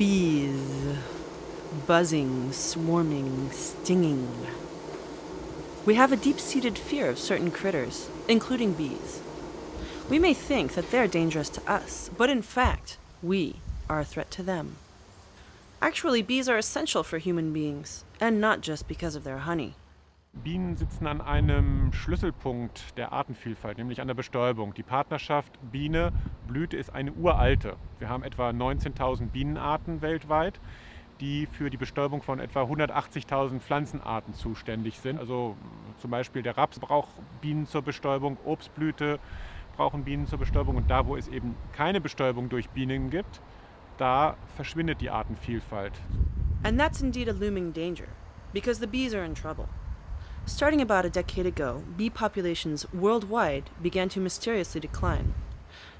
Bees. Buzzing, swarming, stinging. We have a deep-seated fear of certain critters, including bees. We may think that they're dangerous to us, but in fact, we are a threat to them. Actually, bees are essential for human beings, and not just because of their honey. Bienen sitzen an einem Schlüsselpunkt der Artenvielfalt, nämlich an der Bestäubung. Die Partnerschaft Biene-Blüte ist eine uralte. Wir haben etwa 19.000 Bienenarten weltweit, die für die Bestäubung von etwa 180.000 Pflanzenarten zuständig sind. Also zum Beispiel der Raps braucht Bienen zur Bestäubung, Obstblüte brauchen Bienen zur Bestäubung und da, wo es eben keine Bestäubung durch Bienen gibt, da verschwindet die Artenvielfalt. And that's indeed a looming danger, because the bees are in trouble. Starting about a decade ago, bee populations worldwide began to mysteriously decline.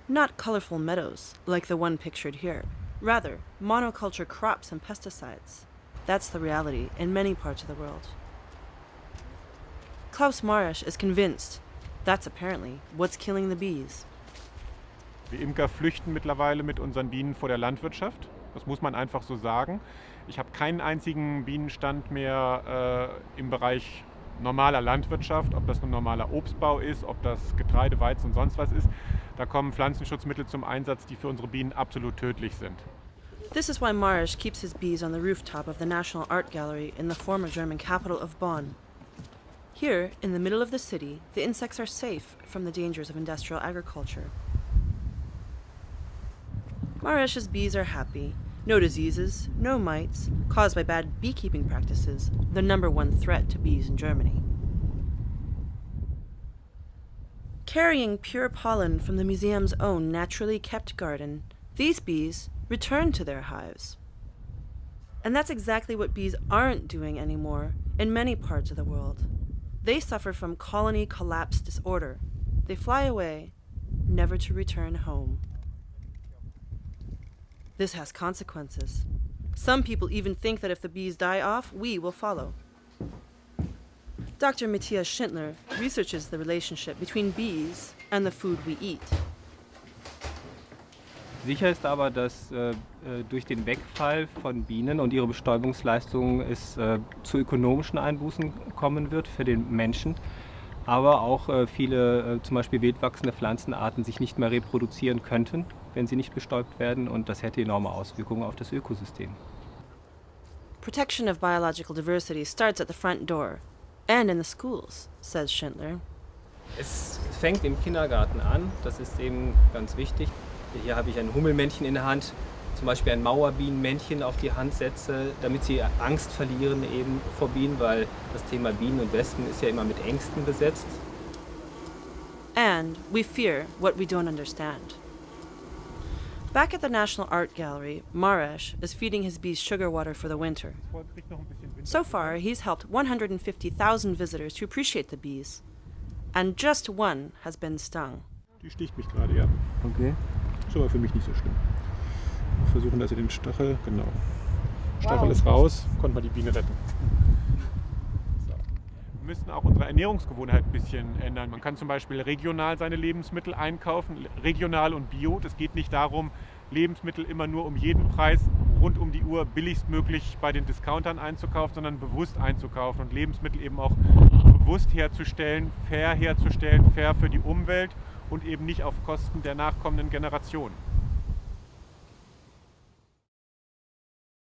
Not colorful meadows, like the one pictured here. Rather, monoculture crops and pesticides. That's the reality in many parts of the world. Klaus Marisch is convinced that's apparently what's killing the bees. Wir Imker flüchten mittlerweile mit unseren Bienen vor der Landwirtschaft. Das muss man einfach so sagen. Ich habe keinen einzigen Bienenstand mehr äh, im Bereich normaler Landwirtschaft, ob das nun normaler Obstbau ist, ob das Getreide, Weizen und sonst was ist. Da kommen Pflanzenschutzmittel zum Einsatz, die für unsere Bienen absolut tödlich sind. This is why Marisch keeps his bees on the rooftop of the National Art Gallery in the former German capital of Bonn. Here, in the middle of the city, the insects are safe from the dangers of industrial agriculture. Marisch's bees are happy. No diseases, no mites, caused by bad beekeeping practices, the number one threat to bees in Germany. Carrying pure pollen from the museum's own naturally kept garden, these bees return to their hives. And that's exactly what bees aren't doing anymore in many parts of the world. They suffer from colony collapse disorder. They fly away, never to return home. This has consequences. Some people even think that if the bees die off, we will follow. Dr. Matthias Schindler researches the relationship between bees and the food we eat. Sicher ist aber, dass äh, durch den Wegfall von Bienen und ihre Bestäubungsleistungen es äh, zu ökonomischen Einbußen kommen wird für den Menschen, aber auch äh, viele äh, zum Beispiel wildwachsende Pflanzenarten sich nicht mehr reproduzieren könnten, wenn sie nicht bestäubt werden und das hätte enorme Auswirkungen auf das Ökosystem. Protection of biological diversity starts at the front door and in the schools, says Schindler. Es fängt im Kindergarten an, das ist eben ganz wichtig. Hier habe ich ein Hummelmännchen in der Hand, zum Beispiel ein Mauerbienenmännchen auf die Hand setze, damit sie Angst verlieren eben vor Bienen, weil das Thema Bienen und Wespen ist ja immer mit Ängsten besetzt. And we fear what we don't understand. Back at the National Art Gallery, Maresh is feeding his bees sugar water for the winter. So far, he's helped 150,000 visitors to appreciate the bees. And just one has been stung. Die sticht mich gerade, ja. Okay. Ist aber für mich nicht so schlimm. Wir versuchen also den Stachel, genau. Stachel ist raus, konnten wir die Biene retten. Müssen auch unsere Ernährungsgewohnheit ein bisschen ändern. Man kann zum Beispiel regional seine Lebensmittel einkaufen, regional und bio. Das geht nicht darum, Lebensmittel immer nur um jeden Preis rund um die Uhr billigstmöglich bei den Discountern einzukaufen, sondern bewusst einzukaufen und Lebensmittel eben auch bewusst herzustellen, fair herzustellen, fair für die Umwelt und eben nicht auf Kosten der nachkommenden Generationen.